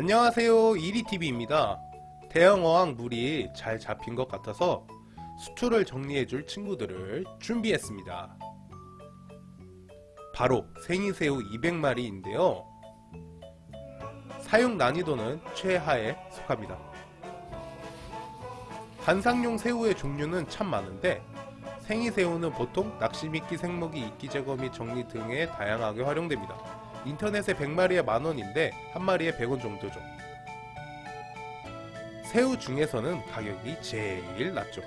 안녕하세요. 이리TV입니다. 대형 어항 물이 잘 잡힌 것 같아서 수초를 정리해줄 친구들을 준비했습니다. 바로 생이새우 200마리인데요. 사용 난이도는 최하에 속합니다. 관상용 새우의 종류는 참 많은데 생이새우는 보통 낚시미끼 생먹이 이끼 제거 및 정리 등에 다양하게 활용됩니다 인터넷에 100마리에 만원인데 한 마리에 100원 정도죠. 새우 중에서는 가격이 제일 낮죠.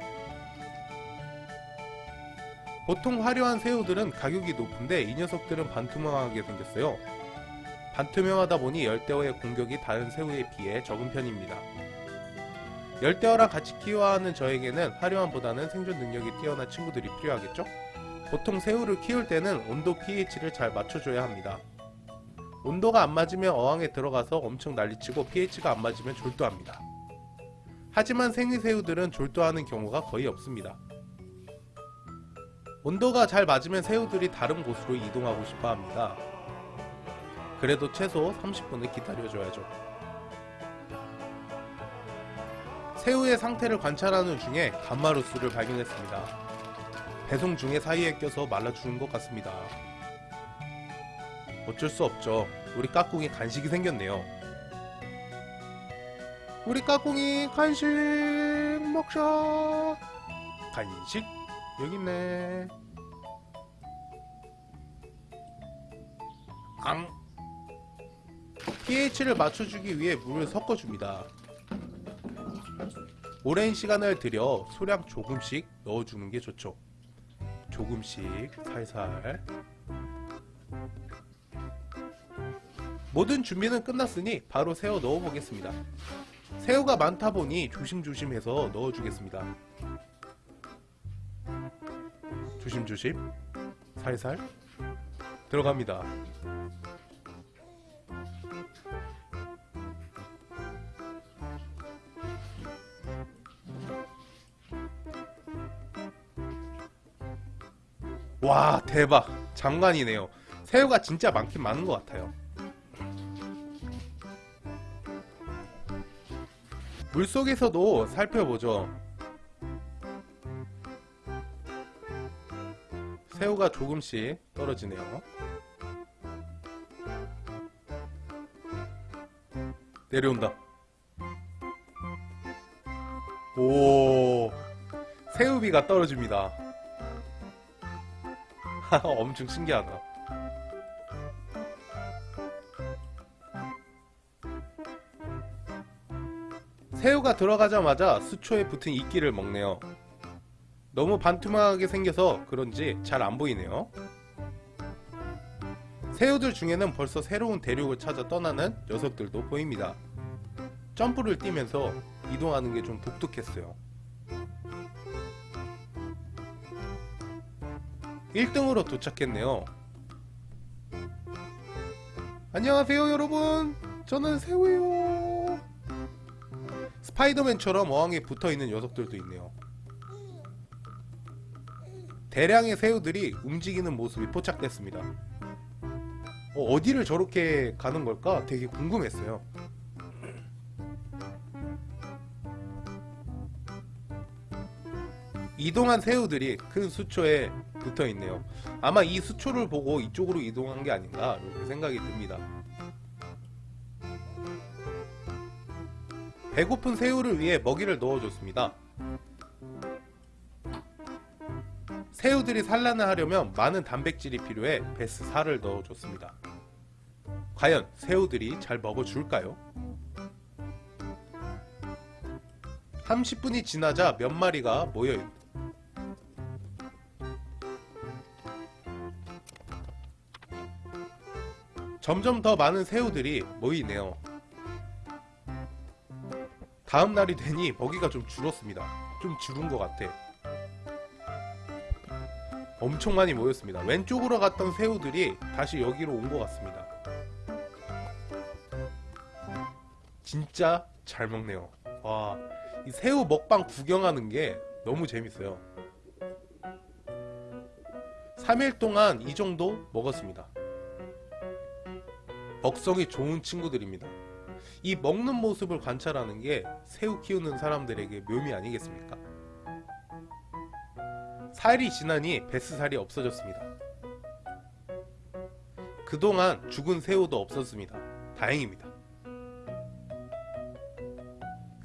보통 화려한 새우들은 가격이 높은데 이 녀석들은 반투명하게 생겼어요. 반투명하다 보니 열대어의 공격이 다른 새우에 비해 적은 편입니다. 열대어랑 같이 키워야 하는 저에게는 화려함보다는 생존 능력이 뛰어난 친구들이 필요하겠죠? 보통 새우를 키울 때는 온도 pH를 잘 맞춰줘야 합니다 온도가 안 맞으면 어항에 들어가서 엄청 난리치고 pH가 안 맞으면 졸도합니다. 하지만 생이새우들은 졸도하는 경우가 거의 없습니다. 온도가 잘 맞으면 새우들이 다른 곳으로 이동하고 싶어 합니다. 그래도 최소 30분을 기다려줘야죠. 새우의 상태를 관찰하는 중에 감마루스를 발견했습니다. 배송 중에 사이에 껴서 말라 죽은 것 같습니다. 어쩔 수 없죠. 우리 까꿍이 간식이 생겼네요. 우리 까꿍이 간식 먹자. 간식 여기 있네. 앙. pH를 맞춰주기 위해 물을 섞어줍니다. 오랜 시간을 들여 소량 조금씩 넣어주는 게 좋죠. 조금씩 살살 모든 준비는 끝났으니 바로 새우 넣어보겠습니다. 새우가 많다 보니 조심조심해서 넣어주겠습니다. 조심조심 살살 들어갑니다. 와 대박 장관이네요. 새우가 진짜 많긴 많은 것 같아요. 물속에서도 살펴보죠. 새우가 조금씩 떨어지네요. 내려온다. 오, 새우비가 떨어집니다. 엄청 신기하다. 새우가 들어가자마자 수초에 붙은 이끼를 먹네요. 너무 반투명하게 생겨서 그런지 잘 안 보이네요. 새우들 중에는 벌써 새로운 대륙을 찾아 떠나는 녀석들도 보입니다. 점프를 뛰면서 이동하는 게 좀 독특했어요. 1등으로 도착했네요. 안녕하세요 여러분 저는 새우예요 스파이더맨처럼 어항에 붙어있는 녀석들도 있네요. 대량의 새우들이 움직이는 모습이 포착됐습니다. 어, 디를 저렇게 가는 걸까? 되게 궁금했어요. 이동한 새우들이 큰 수초에 붙어있네요. 아마 이 수초를 보고 이쪽으로 이동한 게 아닌가 이렇게 생각이 듭니다 배고픈 새우를 위해 먹이를 넣어줬습니다 새우들이 산란을 하려면 많은 단백질이 필요해 베스 살을 넣어줬습니다 과연 새우들이 잘 먹어줄까요? 30분이 지나자 몇 마리가 모여있다 점점 더 많은 새우들이 모이네요. 다음 날이 되니 먹이가 좀 줄었습니다. 좀 줄은 것 같아. 엄청 많이 모였습니다. 왼쪽으로 갔던 새우들이 다시 여기로 온 것 같습니다. 진짜 잘 먹네요. 와, 이 새우 먹방 구경하는 게 너무 재밌어요. 3일 동안 이 정도 먹었습니다. 먹성이 좋은 친구들입니다. 이 먹는 모습을 관찰하는 게 새우 키우는 사람들에게 묘미 아니겠습니까? 살이 지나니 뱃살이 없어졌습니다. 그동안 죽은 새우도 없었습니다. 다행입니다.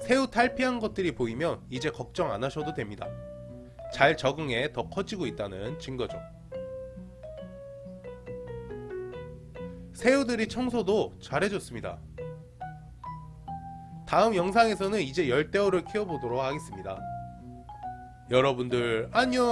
새우 탈피한 것들이 보이면 이제 걱정 안 하셔도 됩니다. 잘 적응해 더 커지고 있다는 증거죠. 새우들이 청소도 잘해줬습니다. 다음 영상에서는 이제 열대어를 키워보도록 하겠습니다. 여러분들 안녕